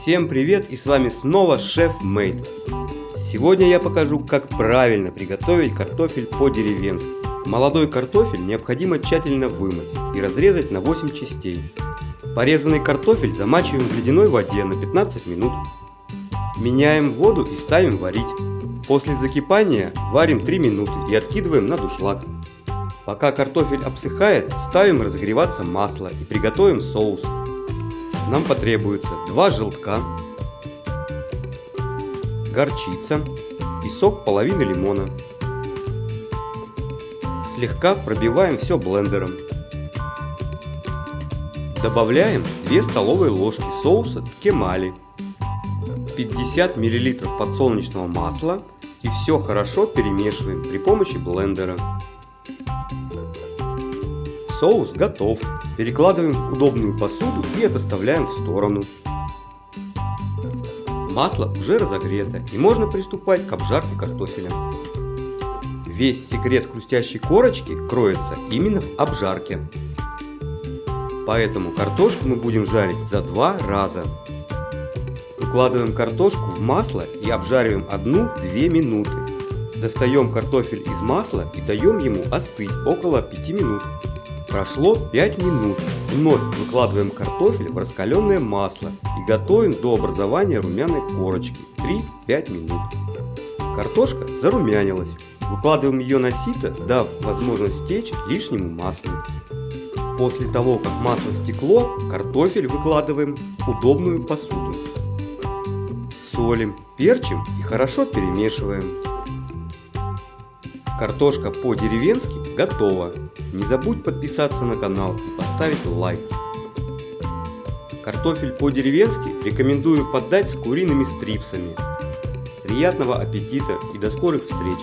Всем привет и с вами снова Шеф Мейд. Сегодня я покажу, как правильно приготовить картофель по-деревенски. Молодой картофель необходимо тщательно вымыть и разрезать на 8 частей. Порезанный картофель замачиваем в ледяной воде на 15 минут. Меняем воду и ставим варить. После закипания варим 3 минуты и откидываем на душлаг. Пока картофель обсыхает, ставим разогреваться масло и приготовим соус. Нам потребуется 2 желтка, горчица и сок половины лимона. Слегка пробиваем все блендером. Добавляем 2 столовые ложки соуса ткемали, 50 мл подсолнечного масла и все хорошо перемешиваем при помощи блендера. Соус готов. Перекладываем в удобную посуду и отоставляем в сторону. Масло уже разогрето и можно приступать к обжарке картофеля. Весь секрет хрустящей корочки кроется именно в обжарке. Поэтому картошку мы будем жарить за два раза. Выкладываем картошку в масло и обжариваем 1-2 минуты. Достаем картофель из масла и даем ему остыть около 5 минут. Прошло 5 минут. Вновь выкладываем картофель в раскаленное масло и готовим до образования румяной корочки 3-5 минут. Картошка зарумянилась. Выкладываем ее на сито, дав возможность стечь лишнему маслу. После того, как масло стекло, картофель выкладываем в удобную посуду. Солим, перчим и хорошо перемешиваем. Картошка по-деревенски готова. Не забудь подписаться на канал и поставить лайк. Картофель по-деревенски рекомендую подать с куриными стрипсами. Приятного аппетита и до скорых встреч!